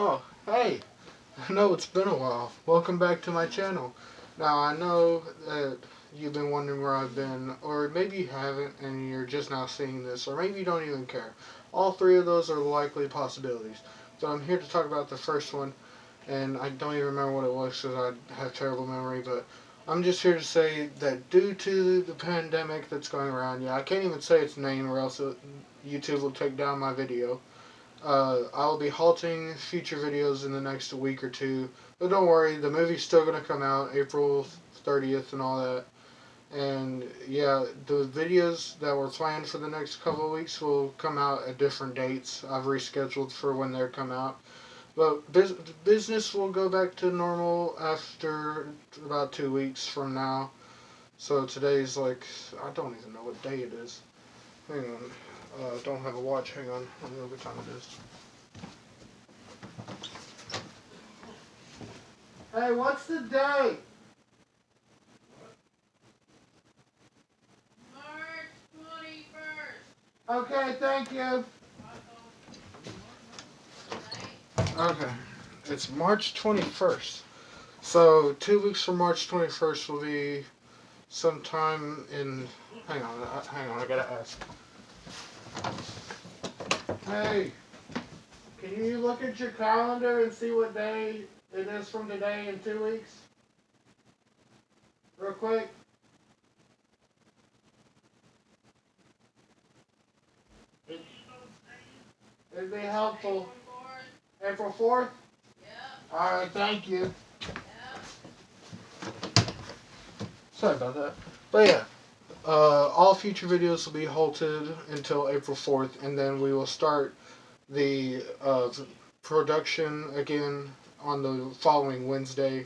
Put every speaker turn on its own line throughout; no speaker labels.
Oh, hey! I know it's been a while. Welcome back to my channel. Now, I know that you've been wondering where I've been, or maybe you haven't and you're just now seeing this, or maybe you don't even care. All three of those are likely possibilities. So I'm here to talk about the first one, and I don't even remember what it was because I have terrible memory, but I'm just here to say that due to the pandemic that's going around, yeah, I can't even say its name or else YouTube will take down my video. Uh, I'll be halting future videos in the next week or two. But don't worry, the movie's still going to come out April 30th and all that. And yeah, the videos that were planned for the next couple of weeks will come out at different dates. I've rescheduled for when they're come out. But bus business will go back to normal after about two weeks from now. So today's like, I don't even know what day it is. Hang on. Uh, don't have a watch. Hang on. Let me know what time it is. Hey, what's the date?
March 21st.
Okay, thank you. Okay. It's March 21st. So, two weeks from March 21st will be sometime in. Hang on, hang on, I gotta ask. Hey, can you look at your calendar and see what day it is from today in two weeks? Real quick. It'd be helpful. April 4th?
Yep.
Alright, thank you.
Yep.
Sorry about that. But yeah. Uh, all future videos will be halted until April 4th, and then we will start the uh, production again on the following Wednesday.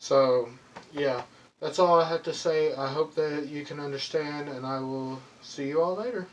So, yeah, that's all I have to say. I hope that you can understand, and I will see you all later.